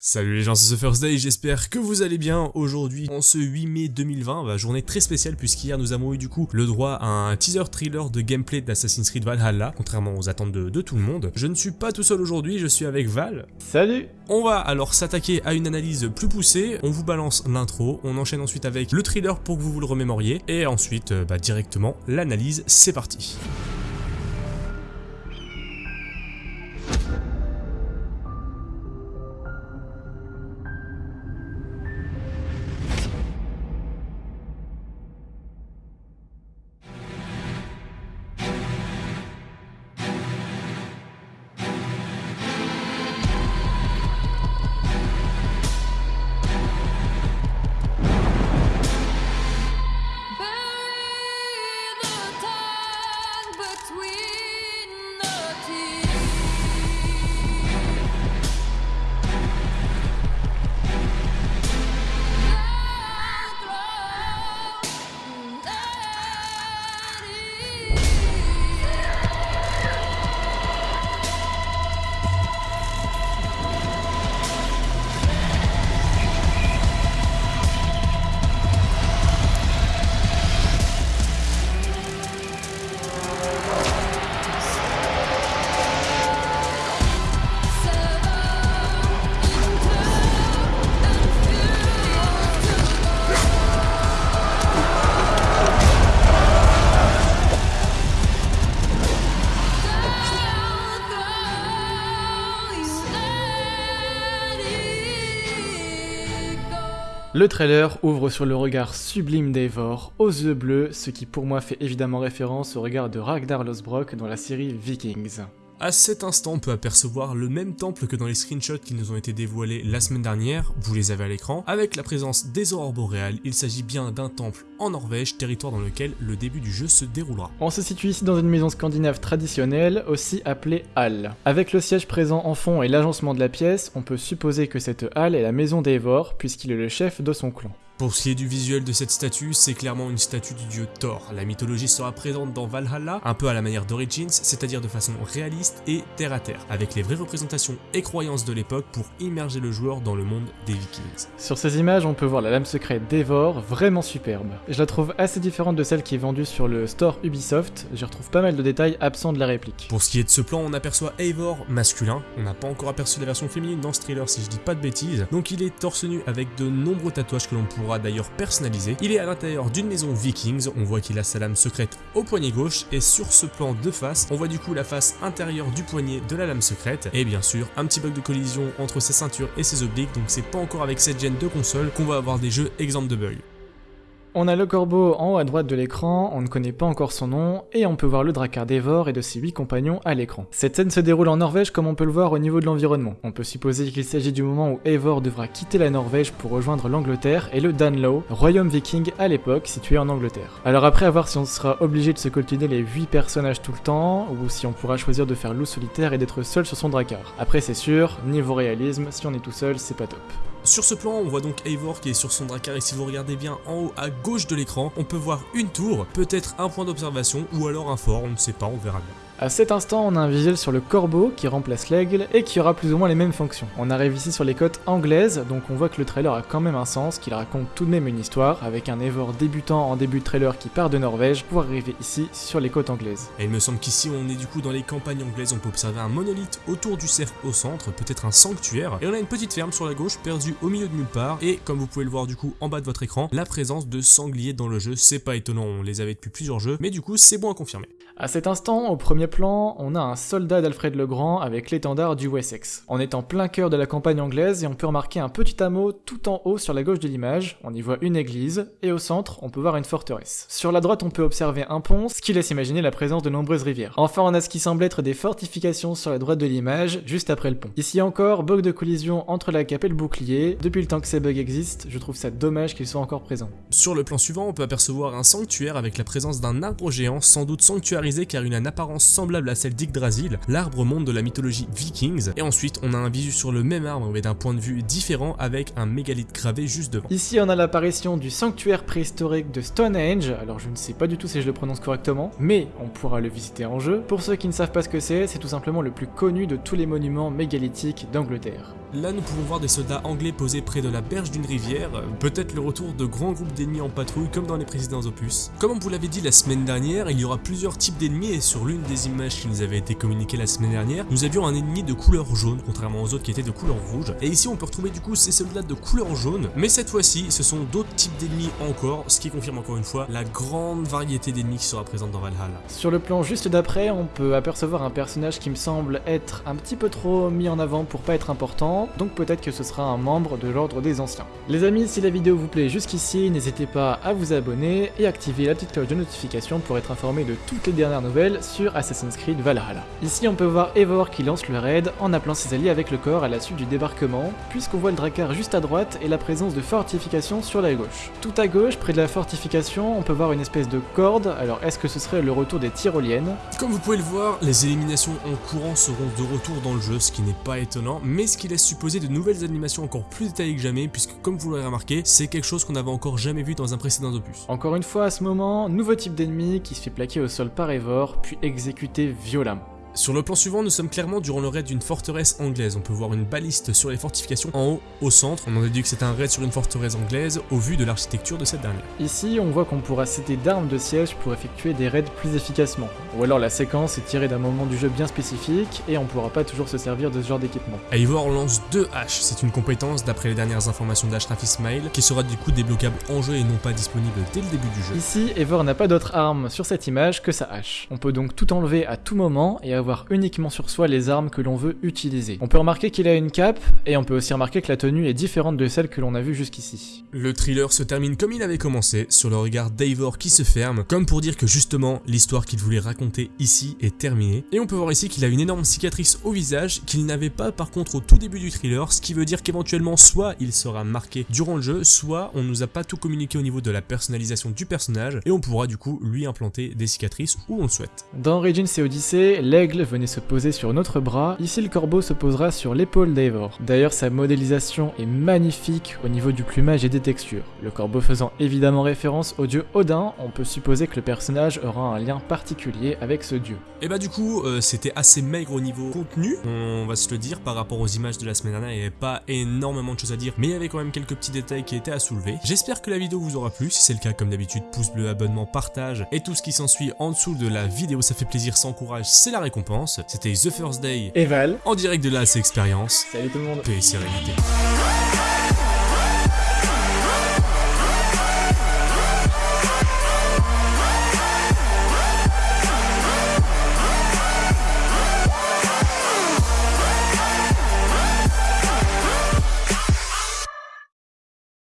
Salut les gens, c'est ce First Day, j'espère que vous allez bien aujourd'hui en ce 8 mai 2020, bah, journée très spéciale puisqu'hier nous avons eu du coup le droit à un teaser thriller de gameplay d'Assassin's Creed Valhalla, contrairement aux attentes de, de, tout le monde. Je ne suis pas tout seul aujourd'hui, je suis avec Val. Salut On va alors s'attaquer à une analyse plus poussée, on vous balance l'intro, on enchaîne ensuite avec le thriller pour que vous vous le remémoriez, et ensuite euh, bah, directement l'analyse, c'est parti. Le trailer ouvre sur le regard sublime d'Eivor, aux yeux bleus, ce qui pour moi fait évidemment référence au regard de Ragnar Losbrock dans la série Vikings. À cet instant, on peut apercevoir le même temple que dans les screenshots qui nous ont été dévoilés la semaine dernière, vous les avez à l'écran, avec la présence des aurores boréales, il s'agit bien d'un temple en Norvège, territoire dans lequel le début du jeu se déroulera. On se situe ici dans une maison scandinave traditionnelle, aussi appelée halle. Avec le siège présent en fond et l'agencement de la pièce, on peut supposer que cette halle est la maison d'Eivor, puisqu'il est le chef de son clan. Pour ce qui est du visuel de cette statue, c'est clairement une statue du dieu Thor. La mythologie sera présente dans Valhalla, un peu à la manière d'Origins, c'est-à-dire de façon réaliste et terre à terre, avec les vraies représentations et croyances de l'époque pour immerger le joueur dans le monde des Vikings. Sur ces images, on peut voir la lame secrète d'Eivor, vraiment superbe. Je la trouve assez différente de celle qui est vendue sur le store Ubisoft, j'y retrouve pas mal de détails absents de la réplique. Pour ce qui est de ce plan, on aperçoit Eivor masculin, on n'a pas encore aperçu la version féminine dans ce trailer si je dis pas de bêtises, donc il est torse nu avec de nombreux tatouages que l'on pourra d'ailleurs personnalisé. Il est à l'intérieur d'une maison vikings, on voit qu'il a sa lame secrète au poignet gauche et sur ce plan de face, on voit du coup la face intérieure du poignet de la lame secrète et bien sûr un petit bug de collision entre ses ceintures et ses obliques donc c'est pas encore avec cette gêne de console qu'on va avoir des jeux exemples de bugs. On a le corbeau en haut à droite de l'écran, on ne connaît pas encore son nom, et on peut voir le Drakkar d'Evor et de ses 8 compagnons à l'écran. Cette scène se déroule en Norvège comme on peut le voir au niveau de l'environnement. On peut supposer qu'il s'agit du moment où Eivor devra quitter la Norvège pour rejoindre l'Angleterre et le Danelaw, royaume viking à l'époque situé en Angleterre. Alors après à voir si on sera obligé de se coltiner les 8 personnages tout le temps, ou si on pourra choisir de faire loup solitaire et d'être seul sur son Drakkar. Après c'est sûr, niveau réalisme, si on est tout seul, c'est pas top. Sur ce plan, on voit donc Eivor qui est sur son Drakkar et si vous regardez bien en haut à gauche de l'écran, on peut voir une tour, peut-être un point d'observation ou alors un fort, on ne sait pas, on verra bien. À cet instant, on a un visuel sur le corbeau qui remplace l'aigle et qui aura plus ou moins les mêmes fonctions. On arrive ici sur les côtes anglaises, donc on voit que le trailer a quand même un sens, qu'il raconte tout de même une histoire, avec un Eivor débutant en début de trailer qui part de Norvège pour arriver ici sur les côtes anglaises. Et il me semble qu'ici on est du coup dans les campagnes anglaises, on peut observer un monolithe autour du cercle au centre, peut-être un sanctuaire, et on a une petite ferme sur la gauche perdue au milieu de nulle part, et comme vous pouvez le voir du coup en bas de votre écran, la présence de sangliers dans le jeu, c'est pas étonnant, on les avait depuis plusieurs jeux, mais du coup c'est bon à confirmer. À cet instant, au premier plan, on a un soldat d'Alfred le Grand avec l'étendard du Wessex. On est en plein cœur de la campagne anglaise et on peut remarquer un petit hameau tout en haut sur la gauche de l'image. On y voit une église et au centre, on peut voir une forteresse. Sur la droite, on peut observer un pont, ce qui laisse imaginer la présence de nombreuses rivières. Enfin, on a ce qui semble être des fortifications sur la droite de l'image, juste après le pont. Ici encore, bug de collision entre la cape et le bouclier. Depuis le temps que ces bugs existent, je trouve ça dommage qu'ils soient encore présents. Sur le plan suivant, on peut apercevoir un sanctuaire avec la présence d'un arbre géant, sans doute sanctuarisé car il a une apparence semblable à celle d'Yggdrasil, l'arbre monde de la mythologie vikings, et ensuite on a un visu sur le même arbre mais d'un point de vue différent avec un mégalithe gravé juste devant. Ici on a l'apparition du sanctuaire préhistorique de Stonehenge, alors je ne sais pas du tout si je le prononce correctement, mais on pourra le visiter en jeu. Pour ceux qui ne savent pas ce que c'est, c'est tout simplement le plus connu de tous les monuments mégalithiques d'Angleterre. Là, nous pouvons voir des soldats anglais posés près de la berge d'une rivière, peut-être le retour de grands groupes d'ennemis en patrouille comme dans les précédents opus. Comme on vous l'avait dit la semaine dernière, il y aura plusieurs types d'ennemis et sur l'une des images qui nous avait été communiquées la semaine dernière, nous avions un ennemi de couleur jaune, contrairement aux autres qui étaient de couleur rouge. Et ici, on peut retrouver du coup ces soldats de couleur jaune, mais cette fois-ci, ce sont d'autres types d'ennemis encore, ce qui confirme encore une fois la grande variété d'ennemis qui sera présente dans Valhalla. Sur le plan juste d'après, on peut apercevoir un personnage qui me semble être un petit peu trop mis en avant pour pas être important, donc peut-être que ce sera un membre de l'ordre des anciens. Les amis, si la vidéo vous plaît jusqu'ici, n'hésitez pas à vous abonner et activer la petite cloche de notification pour être informé de toutes les dernières nouvelles sur Assassin's Creed Valhalla. Ici, on peut voir Eivor qui lance le raid en appelant ses alliés avec le corps à la suite du débarquement, puisqu'on voit le Drakkar juste à droite et la présence de fortifications sur la gauche. Tout à gauche, près de la fortification, on peut voir une espèce de corde, alors est-ce que ce serait le retour des tyroliennes? Comme vous pouvez le voir, les éliminations en courant seront de retour dans le jeu, ce qui n'est pas étonnant, mais ce qui laisse supposer de nouvelles animations encore plus détaillées que jamais, puisque comme vous l'aurez remarqué, c'est quelque chose qu'on n'avait encore jamais vu dans un précédent opus. Encore une fois, à ce moment, nouveau type d'ennemi qui se fait plaquer au sol par Eivor, puis exécuté violemment. Sur le plan suivant, nous sommes clairement durant le raid d'une forteresse anglaise. On peut voir une baliste sur les fortifications en haut, au centre. On en déduit que c'est un raid sur une forteresse anglaise au vu de l'architecture de cette dernière. Ici, on voit qu'on pourra céder d'armes de siège pour effectuer des raids plus efficacement. Ou alors la séquence est tirée d'un moment du jeu bien spécifique et on pourra pas toujours se servir de ce genre d'équipement. Eivor lance deux haches. C'est une compétence d'après les dernières informations d'Ashraf Ismail qui sera du coup débloquable en jeu et non pas disponible dès le début du jeu. Ici, Eivor n'a pas d'autre arme sur cette image que sa hache. On peut donc tout enlever à tout moment et avoir uniquement sur soi les armes que l'on veut utiliser. On peut remarquer qu'il a une cape, et on peut aussi remarquer que la tenue est différente de celle que l'on a vue jusqu'ici. Le thriller se termine comme il avait commencé, sur le regard d'Eivor qui se ferme, comme pour dire que justement, l'histoire qu'il voulait raconter ici est terminée. Et on peut voir ici qu'il a une énorme cicatrice au visage, qu'il n'avait pas par contre au tout début du thriller, ce qui veut dire qu'éventuellement soit il sera marqué durant le jeu, soit on nous a pas tout communiqué au niveau de la personnalisation du personnage, et on pourra du coup lui implanter des cicatrices où on le souhaite. Dans Origins et Odyssey, venait se poser sur notre bras, ici le corbeau se posera sur l'épaule d'Eivor. D'ailleurs sa modélisation est magnifique au niveau du plumage et des textures. Le corbeau faisant évidemment référence au dieu Odin, on peut supposer que le personnage aura un lien particulier avec ce dieu. Et bah du coup euh, c'était assez maigre au niveau contenu, on va se le dire par rapport aux images de la semaine dernière, il n'y avait pas énormément de choses à dire, mais il y avait quand même quelques petits détails qui étaient à soulever. J'espère que la vidéo vous aura plu, si c'est le cas comme d'habitude pouce bleu, abonnement, partage et tout ce qui s'ensuit en dessous de la vidéo, ça fait plaisir, sans courage, c'est la récompense. C'était The First Day Et Val, en direct de la expérience. salut tout le monde Paix et sérénité.